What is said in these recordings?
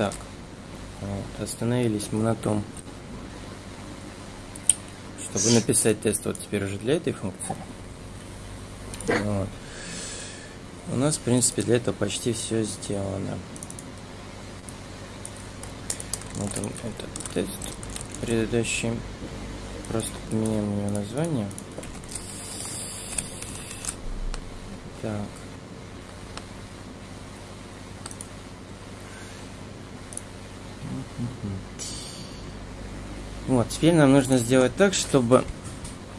так. Вот, остановились мы на том, чтобы написать тест вот теперь уже для этой функции. Вот. У нас, в принципе, для этого почти все сделано. Вот он, этот тест. Предыдущий. Просто поменяем его название. Так. Вот, теперь нам нужно сделать так, чтобы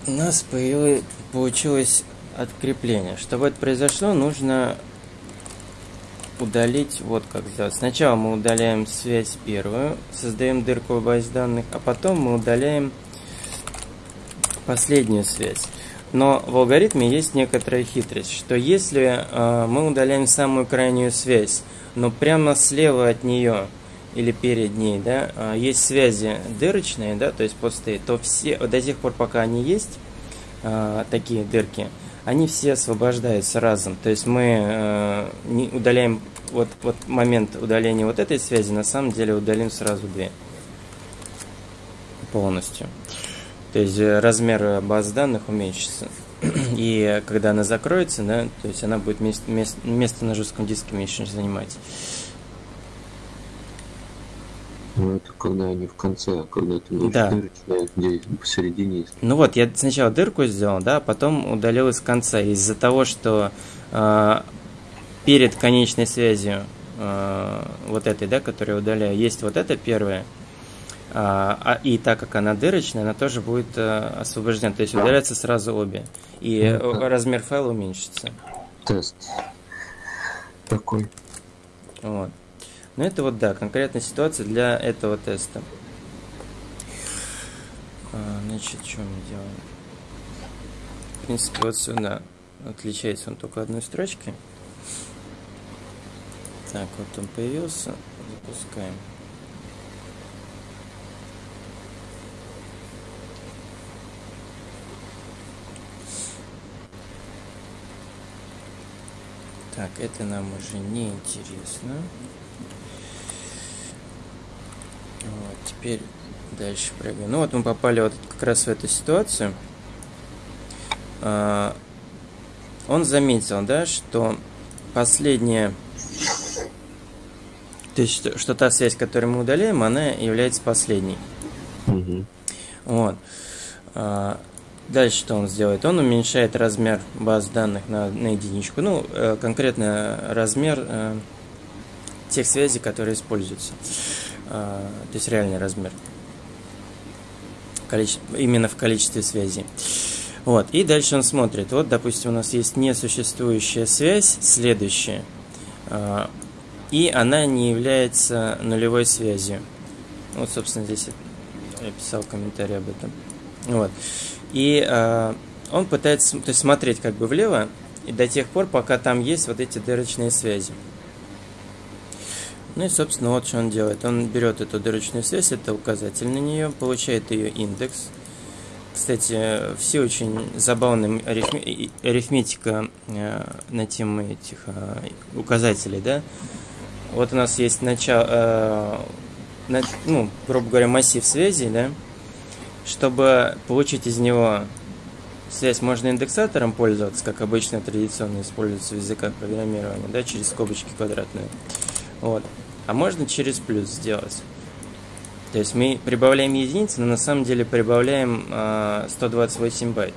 у нас появилось, получилось открепление. Чтобы это произошло, нужно удалить вот как сделать. Сначала мы удаляем связь первую, создаем дырку в базе данных, а потом мы удаляем последнюю связь. Но в алгоритме есть некоторая хитрость, что если э, мы удаляем самую крайнюю связь, но прямо слева от нее или перед ней, да, э, есть связи дырочные, да, то есть посты, то все до тех пор, пока они есть, э, такие дырки, они все освобождаются разом. То есть мы э, не удаляем вот, вот момент удаления вот этой связи, на самом деле удалим сразу две полностью. То есть э, размер баз данных уменьшится. И когда она закроется, да, то есть она будет место, место, место на жестком диске меньше занимать. Ну, это когда они в конце, а когда ты говоришь да. дырочная, где посередине есть. Ну вот, я сначала дырку сделал, да, а потом удалил из конца. Из-за того, что э, перед конечной связью э, вот этой, да, которую я удаляю, есть вот эта первая, а, а, и так как она дырочная, она тоже будет а, освобождена. То есть удаляются сразу обе. И ну, размер файла уменьшится. Тест. Такой. Вот. Ну это вот да, конкретная ситуация для этого теста. А, значит, что мы делаем? В принципе, вот сюда отличается он только одной строчкой. Так, вот он появился. Запускаем. Так, это нам уже не интересно. Вот, теперь дальше прыгаем. Ну вот мы попали вот как раз в эту ситуацию. А, он заметил, да, что последняя, то есть что, что та связь, которую мы удаляем, она является последней. Угу. Вот. А, Дальше что он сделает? Он уменьшает размер баз данных на, на единичку. Ну, э, конкретно размер э, тех связей, которые используются. Э, то есть реальный размер. Именно в количестве связей. Вот. И дальше он смотрит. Вот, допустим, у нас есть несуществующая связь, следующая. Э, и она не является нулевой связью. Вот, собственно, здесь я писал комментарий об этом. Вот. И э, он пытается то есть, смотреть как бы влево, и до тех пор, пока там есть вот эти дырочные связи. Ну и, собственно, вот что он делает. Он берет эту дырочную связь, это указатель на нее, получает ее индекс. Кстати, все очень забавная арифметика э, на тему этих э, указателей, да. Вот у нас есть начало, э, ну, грубо говоря, массив связей, да, чтобы получить из него связь, можно индексатором пользоваться, как обычно традиционно используется в языках программирования, да, через скобочки квадратные. Вот. А можно через плюс сделать. То есть мы прибавляем единицы, но на самом деле прибавляем э, 128 байт.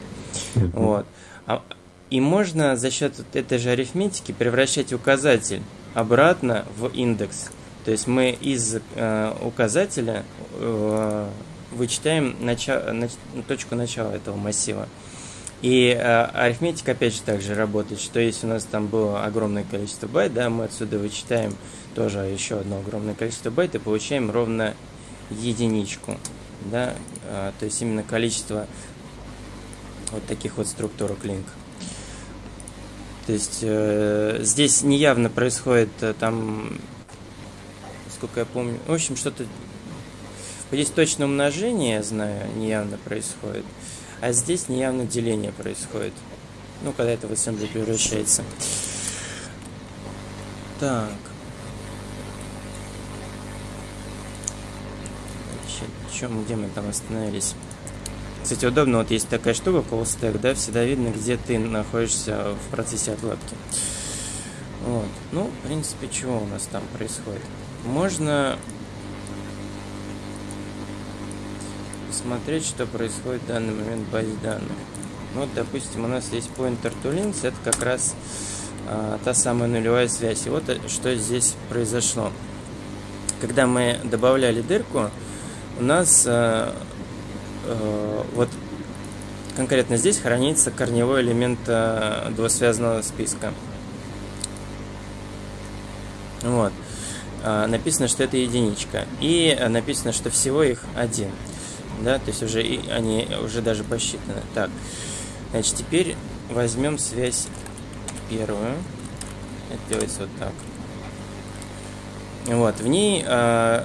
Вот. А, и можно за счет этой же арифметики превращать указатель обратно в индекс. То есть мы из э, указателя э, вычитаем начало, нач, точку начала этого массива. И э, арифметика опять же также работает, что если у нас там было огромное количество байт, да, мы отсюда вычитаем тоже еще одно огромное количество байт и получаем ровно единичку, да, э, то есть именно количество вот таких вот структурок link. То есть э, здесь неявно происходит э, там, сколько я помню, в общем, что-то Здесь точно умножение, я знаю, неявно происходит. А здесь неявно деление происходит. Ну, когда это в ассемблер превращается. Так. Значит, чем, где мы там остановились? Кстати, удобно, вот есть такая штука, stack, да, всегда видно, где ты находишься в процессе отладки. Вот. Ну, в принципе, чего у нас там происходит? Можно смотреть, что происходит в данный момент в базе данных. Вот, допустим, у нас есть pointer to links, это как раз а, та самая нулевая связь. И вот э, что здесь произошло. Когда мы добавляли дырку, у нас а, а, вот конкретно здесь хранится корневой элемент а, двусвязанного списка. Вот. А, написано, что это единичка. И написано, что всего их один. Да, то есть уже и они уже даже посчитаны. Так. Значит, теперь возьмем связь первую. Это делается вот так. Вот, в ней э,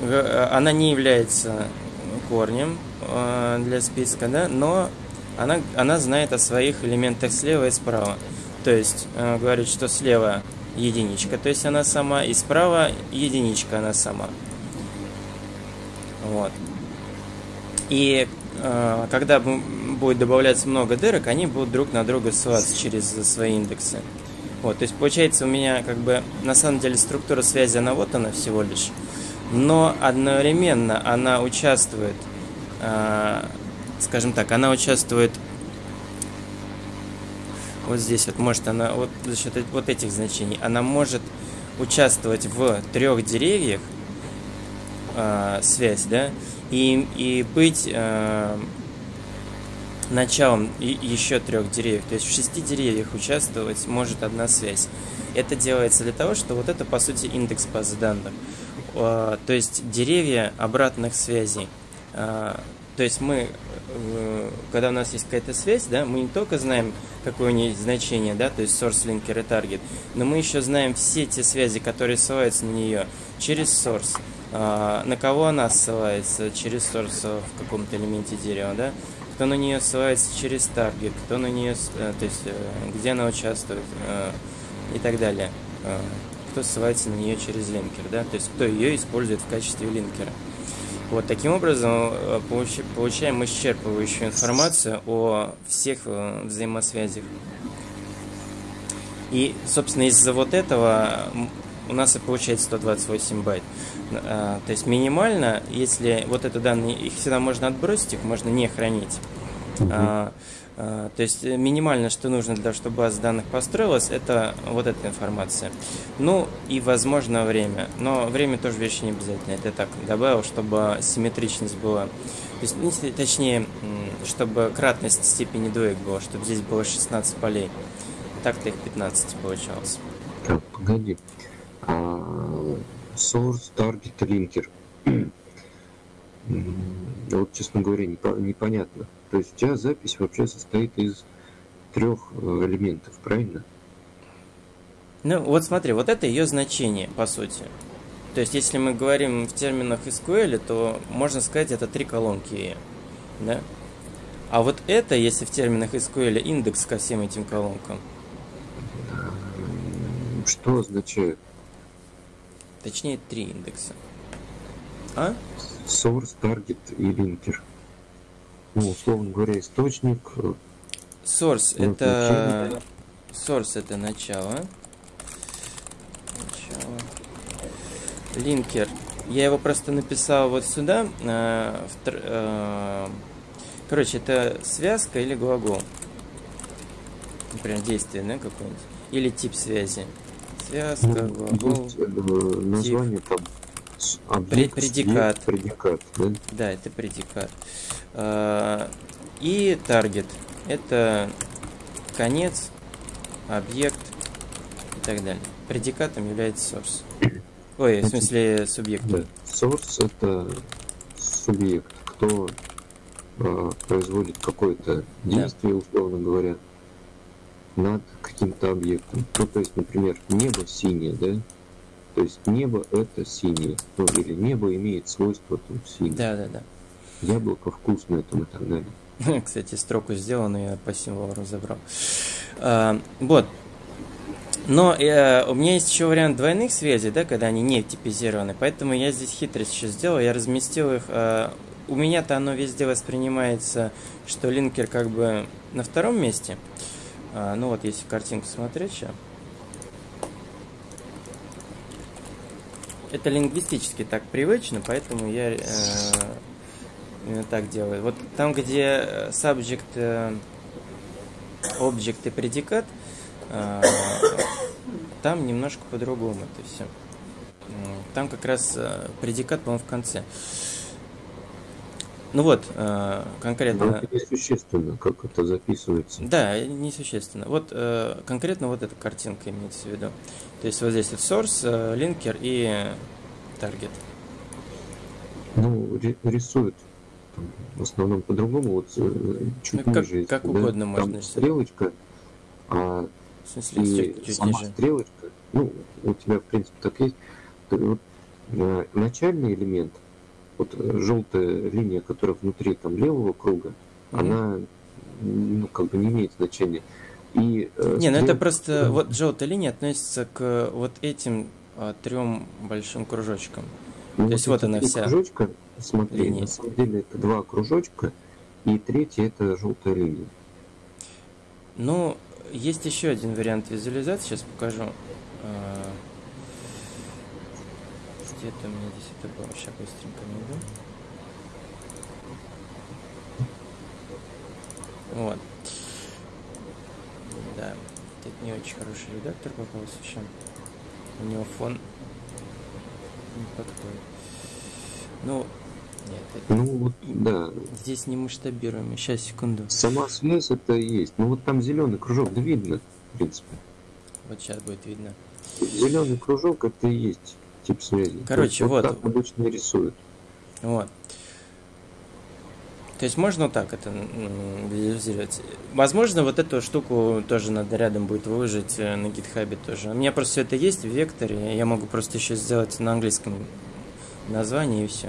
она не является корнем э, для списка, да, но она, она знает о своих элементах слева и справа. То есть э, говорит, что слева единичка, то есть она сама, и справа единичка она сама. Вот. И э, когда будет добавляться много дырок, они будут друг на друга ссылаться через свои индексы. Вот, то есть получается у меня как бы на самом деле структура связи, она вот она всего лишь, но одновременно она участвует, э, скажем так, она участвует вот здесь вот может она вот за счет вот этих значений она может участвовать в трех деревьях э, связь, да, и, и быть э, началом еще трех деревьев. То есть в шести деревьях участвовать может одна связь. Это делается для того, что вот это по сути индекс базы данных. Э, то есть деревья обратных связей. Э, то есть мы, э, когда у нас есть какая-то связь, да, мы не только знаем, какое у нее значение, да, то есть source, linker и target, но мы еще знаем все те связи, которые ссылаются на нее через source. А, на кого она ссылается через source в каком-то элементе дерева, да, кто на нее ссылается через таргет, кто на нее, э, то есть э, где она участвует и так далее. Кто ссылается на нее через линкер, да, то есть кто ее использует в качестве линкера. Вот таким образом получаем исчерпывающую информацию о всех взаимосвязях. И, собственно, из-за вот этого у нас и получается 128 байт. А, то есть минимально, если вот это данные, их всегда можно отбросить, их можно не хранить. Uh-huh. А, а, то есть минимально, что нужно для того, чтобы база данных построилась, это вот эта информация. Ну и, возможно, время. Но время тоже вещь не обязательно. Это так добавил, чтобы симметричность была. То есть, ну, точнее, чтобы кратность степени двоек была, чтобы здесь было 16 полей. Так-то их 15 получалось. Так, погоди. А, source, target, linker. Вот, честно говоря, непонятно. То есть у тебя запись вообще состоит из трех э, элементов, правильно? Ну, вот смотри, вот это ее значение, по сути. То есть, если мы говорим в терминах SQL, то можно сказать, это три колонки, да? А вот это, если в терминах SQL, индекс ко всем этим колонкам. Что означает? Точнее, три индекса. А? Source, target и linker. Ну, условно говоря, источник. Э, source это... Source это начало. Начало. Линкер. Я его просто написал вот сюда. Э, в, э, короче, это связка или глагол. Например, действие, да, какое-нибудь. Или тип связи. Связка, ну, глагол, есть, э, название тип. там объект, предикат. предикат да? да, это предикат. А, и таргет. Это конец, объект и так далее. Предикатом является source. Ой, в смысле субъект. Да. Source это субъект, кто э, производит какое-то действие, да. условно говоря, над каким-то объектом. Ну, то есть, например, небо синее, да? То есть небо это синее. Ну, или небо имеет свойство там синее. Да, да, да. Яблоко вкусное там и так далее. Кстати, строку сделанную я по символу разобрал. А, вот. Но э, у меня есть еще вариант двойных связей, да, когда они не типизированы. Поэтому я здесь хитрость еще сделал. Я разместил их. Э, у меня-то оно везде воспринимается, что линкер как бы на втором месте. Э, ну вот, если картинку смотреть сейчас. Это лингвистически так привычно, поэтому я э, именно так делаю. Вот там, где subject, э, object и предикат, э, там немножко по-другому это все. Там как раз э, предикат, по-моему, в конце. Ну вот, э, конкретно... Но это несущественно, как это записывается. Да, несущественно. Вот э, конкретно вот эта картинка имеется в виду. То есть вот здесь вот source, линкер и target. Ну, рисуют в основном по-другому, вот чуть ну, как, ниже. Как да? угодно Там можно стрелочка, а в смысле, и чуть, чуть сама ниже. стрелочка, ну, у тебя, в принципе, так есть. Вот, э, начальный элемент, вот э, желтая линия, которая внутри там левого круга, Мгм. она, ну, как бы не имеет значения. И, э, Не, ну это просто вот желтая линия относится к вот этим а, трем большим кружочкам. ну, то есть вот вот эти она вся кружочка, смотри, линия. на самом деле это два кружочка, и третий это желтая линия. Ну, есть еще один вариант визуализации, сейчас покажу. А, Где-то у меня здесь это было, сейчас быстренько найду. Вот. Да, тут не очень хороший редактор попался еще. У него фон не подходит. Ну, нет, это Ну вот, да, здесь не масштабируемый. Сейчас, секунду. сама связь это есть. Ну вот там зеленый кружок, да видно, в принципе. Вот сейчас будет видно. Зеленый кружок это и есть тип связи. Короче, вот. так обычно рисуют. Вот. То есть можно вот так это визуализировать. Возможно, вот эту штуку тоже надо рядом будет выложить э, на гитхабе тоже. У меня просто все это есть в векторе, я могу просто еще сделать на английском названии и все.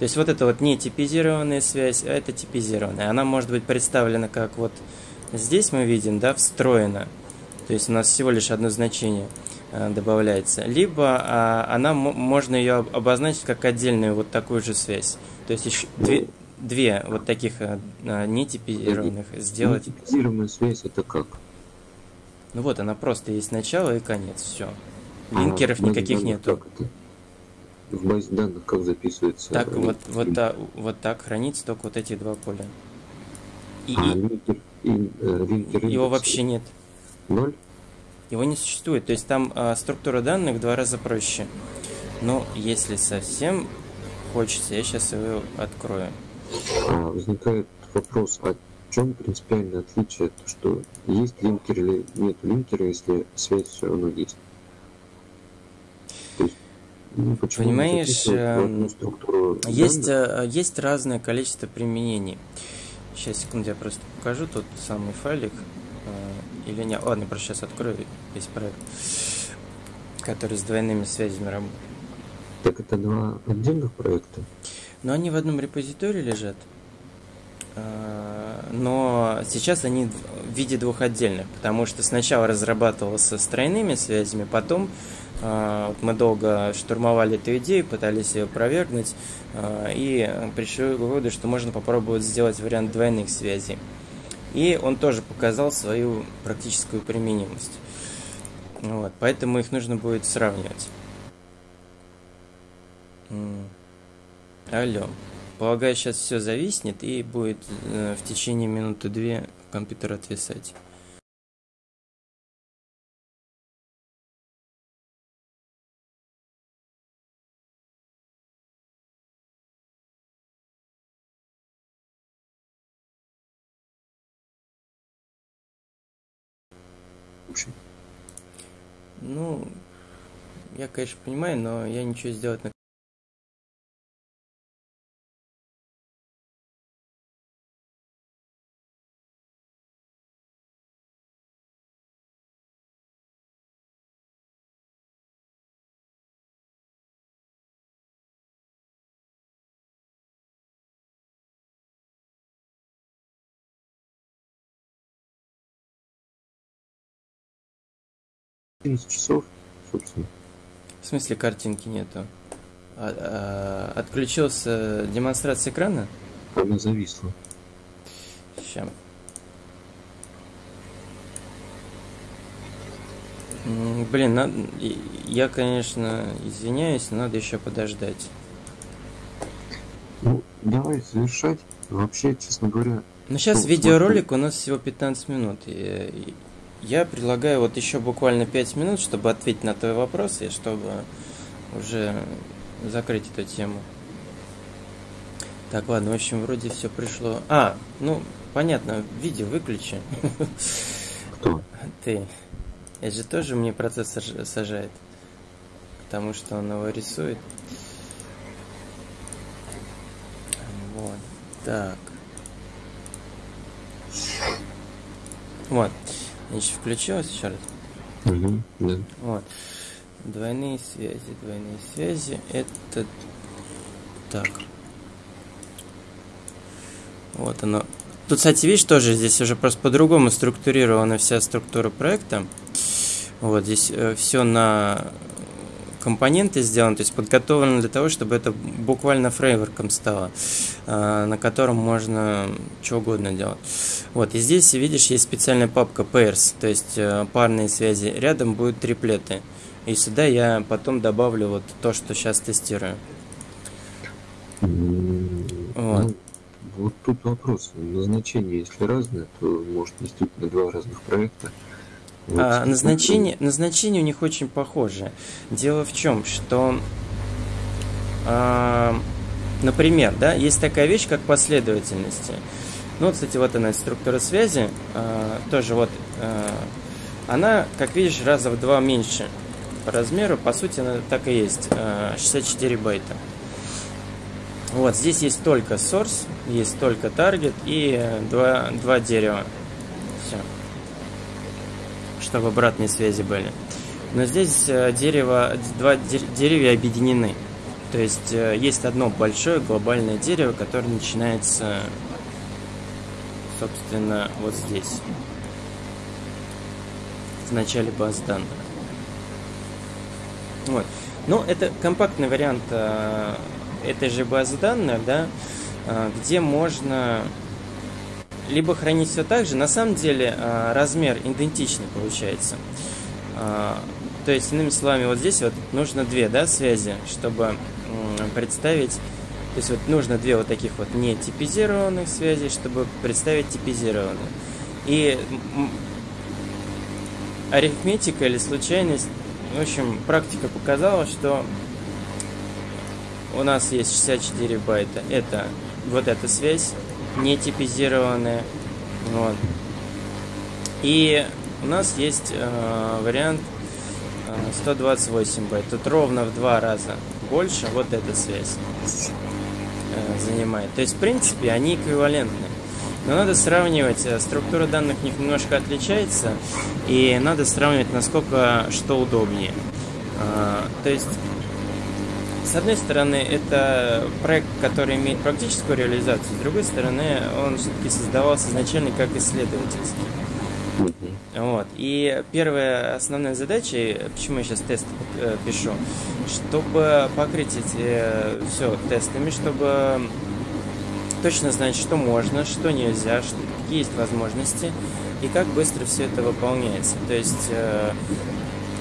То есть вот это вот не типизированная связь, а это типизированная. Она может быть представлена как вот здесь мы видим, да, встроена. То есть у нас всего лишь одно значение добавляется. Либо а, она мо- можно ее об- обозначить как отдельную вот такую же связь. То есть еще две, две вот таких э, э, нетипизированных сделать. Типизированная связь это как? Ну вот она просто есть начало и конец, все. А Линкеров базе никаких нету. В базе данных как записывается? Так э, вот, вот, та- вот так хранится только вот эти два поля. И, А линкер, и, э, линкер его вообще нет. Ноль? Его не существует. То есть там а, структура данных в два раза проще. Но если совсем хочется, я сейчас его открою. А, возникает вопрос, о чем принципиальное отличие, то, что есть линкер или нет линкера, если связь все равно есть? Ну, Понимаешь, в структуру Есть, данных? а, есть разное количество применений. Сейчас, секунду, я просто покажу тот самый файлик. а, Или не. Ладно, просто сейчас открою весь проект, который с двойными связями работает. Так это два отдельных проекта? Но они в одном репозитории лежат. А, Но сейчас они в виде двух отдельных, потому что сначала разрабатывался с тройными связями, потом вот мы долго штурмовали эту идею, пытались ее опровергнуть, а, и пришли к выводу, что можно попробовать сделать вариант двойных связей. И он тоже показал свою практическую применимость. Вот, поэтому их нужно будет сравнивать. Алло. Полагаю, сейчас все зависнет и будет э, в течение минуты-две компьютер отвисать. Вообще. Ну, я, конечно, понимаю, но я ничего сделать на 11 часов, собственно. В смысле картинки нету? А, а, отключился демонстрация экрана? Она зависла. Сейчас. Блин, надо... я, конечно, извиняюсь, но надо еще подождать. Ну, давай завершать. Вообще, честно говоря... Ну, сейчас видеоролик у нас всего 15 минут. И я предлагаю вот еще буквально 5 минут, чтобы ответить на твой вопрос и чтобы уже закрыть эту тему. Так, ладно, в общем, вроде все пришло. А, ну, понятно, видео выключи. Кто? Ты. Это же тоже мне процессор сажает. Потому что он его рисует. Вот. Так. Вот. Значит, включилось еще раз. Угу, да. Вот. Двойные связи, двойные связи. Это так. Вот оно. Тут, кстати, видишь, тоже здесь уже просто по-другому структурирована вся структура проекта. Вот здесь э, все на компоненты сделаны, то есть подготовлено для того, чтобы это буквально фреймворком стало, э, на котором можно что угодно делать. Вот, и здесь, видишь, есть специальная папка pairs, то есть э, парные связи. Рядом будут триплеты. И сюда я потом добавлю вот то, что сейчас тестирую. Вот. Ну, вот тут вопрос. Назначение, если разное, то может действительно два разных проекта. Вот. А, назначение, назначение у них очень похоже. Дело в чем, что, а, например, да, есть такая вещь, как последовательности. Ну, кстати, вот она, структура связи, а, тоже вот, а, она, как видишь, раза в два меньше по размеру, по сути, она так и есть, а, 64 байта. Вот, здесь есть только source, есть только target и два, два дерева. Чтобы обратные связи были. Но здесь э, дерево, два деревья объединены. То есть э, есть одно большое глобальное дерево, которое начинается, собственно, вот здесь. В начале баз данных. Вот. Ну, это компактный вариант э, этой же базы данных, да, где можно либо хранить все так же. На самом деле а, размер идентичный получается. А, то есть, иными словами, вот здесь вот нужно две да, связи, чтобы представить то есть вот нужно две вот таких вот не типизированных связей, чтобы представить типизированные. И арифметика или случайность, в общем, практика показала, что у нас есть 64 байта. Это вот эта связь, не типизированные. Вот. И у нас есть э, вариант э, 128 байт. Тут ровно в два раза больше вот эта связь э, занимает. То есть, в принципе, они эквивалентны. Но надо сравнивать, э, структура данных них немножко отличается, и надо сравнивать, насколько что удобнее. Э, то есть с одной стороны, это проект, который имеет практическую реализацию, с другой стороны, он все-таки создавался изначально как исследовательский. Вот. И первая основная задача, почему я сейчас тест э, пишу, чтобы покрыть эти э, все тестами, чтобы точно знать, что можно, что нельзя, что, какие есть возможности и как быстро все это выполняется. То есть э,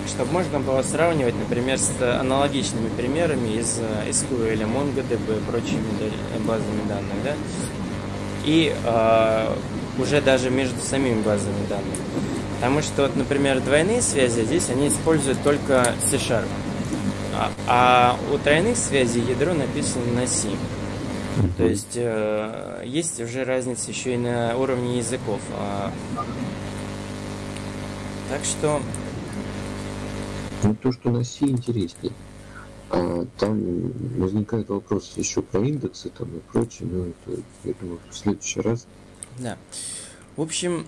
чтобы можно было сравнивать, например, с аналогичными примерами из SQL, MongoDB и прочими базами данных, да, и э, уже даже между самими базами данных. Потому что, вот, например, двойные связи здесь они используют только C-Sharp, а, а у тройных связей ядро написано на C. То есть э, есть уже разница еще и на уровне языков. А, так что ну, то, что на C интереснее. А там возникает вопрос еще про индексы там и прочее, но это, я думаю, в следующий раз. Да. В общем,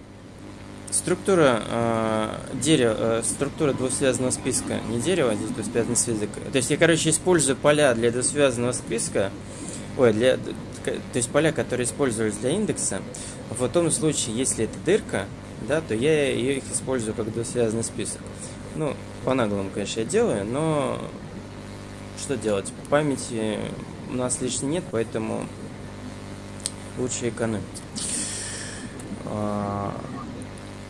структура э, дерева, э, структура двусвязанного списка, не дерево, а здесь двусвязанный список. То есть я, короче, использую поля для двусвязанного списка, ой, для, то есть поля, которые использовались для индекса, в том случае, если это дырка, да, то я их использую как двусвязанный список. Ну, по-наглому, конечно, я делаю, но что делать? Памяти у нас лишней нет, поэтому лучше экономить. А,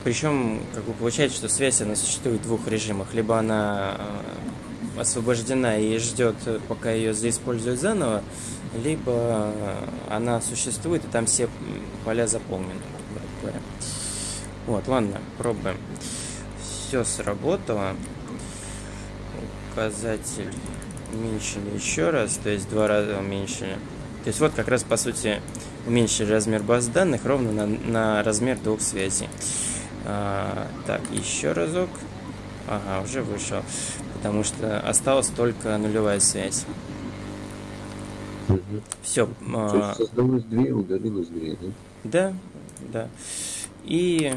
Причем, как бы получается, что связь она существует в двух режимах. Либо она а, освобождена и ждет, пока ее заиспользуют заново, либо она существует, и там все поля заполнены. Вот, ладно, пробуем. Все сработало. Указатель уменьшили еще раз, то есть два раза уменьшили. То есть вот как раз по сути уменьшили размер баз данных ровно на, на размер двух связей. А, так, еще разок. Ага, уже вышел. Потому что осталась только нулевая связь. Угу. Все. То А, создалось две, удалилось две, да? да, да. И